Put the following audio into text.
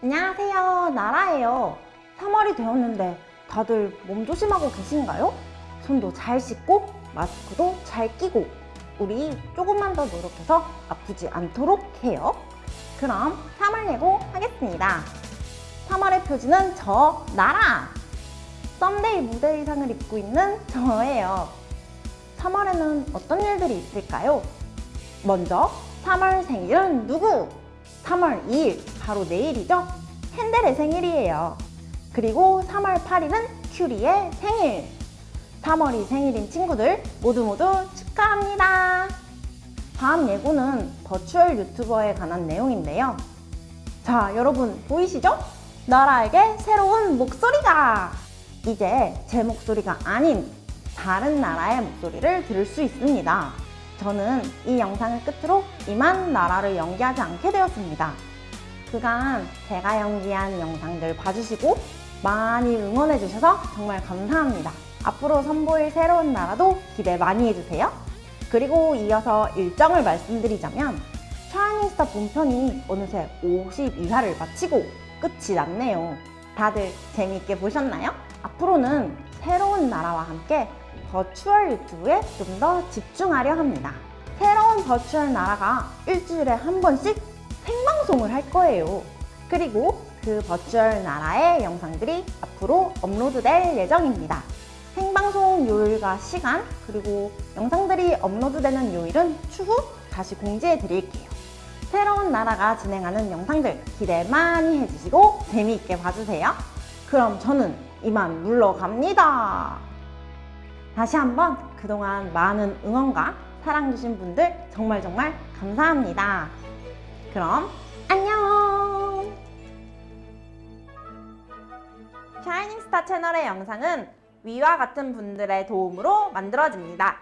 안녕하세요 나라예요 3월이 되었는데 다들 몸 조심하고 계신가요? 손도 잘 씻고 마스크도 잘 끼고 우리 조금만 더 노력해서 아프지 않도록 해요 그럼 3월 예고 하겠습니다 3월의 표지는 저 나라 썸데이 무대 의상을 입고 있는 저예요 3월에는 어떤 일들이 있을까요? 먼저 3월 생일은 누구? 3월 2일 바로 내일이죠? 헨델의 생일이에요. 그리고 3월 8일은 큐리의 생일. 3월이 생일인 친구들 모두 모두 축하합니다. 다음 예고는 버추얼 유튜버에 관한 내용인데요. 자, 여러분 보이시죠? 나라에게 새로운 목소리가! 이제 제 목소리가 아닌 다른 나라의 목소리를 들을 수 있습니다. 저는 이 영상을 끝으로 이만 나라를 연기하지 않게 되었습니다. 그간 제가 연기한 영상들 봐주시고 많이 응원해주셔서 정말 감사합니다. 앞으로 선보일 새로운 나라도 기대 많이 해주세요. 그리고 이어서 일정을 말씀드리자면 샤이닝스타 본편이 어느새 52화를 마치고 끝이 났네요. 다들 재미있게 보셨나요? 앞으로는 새로운 나라와 함께 버추얼 유튜브에 좀 더 집중하려 합니다. 새로운 버추얼 나라가 일주일에 한 번씩 생방송을 할 거예요. 그리고 그 버추얼 나라의 영상들이 앞으로 업로드될 예정입니다. 생방송 요일과 시간 그리고 영상들이 업로드되는 요일은 추후 다시 공지해 드릴게요. 새로운 나라가 진행하는 영상들 기대 많이 해주시고 재미있게 봐주세요. 그럼 저는 이만 물러갑니다. 다시 한번 그동안 많은 응원과 사랑 주신 분들 정말 정말 감사합니다. 그럼 안녕! 샤이닝스타 채널의 영상은 위와 같은 분들의 도움으로 만들어집니다.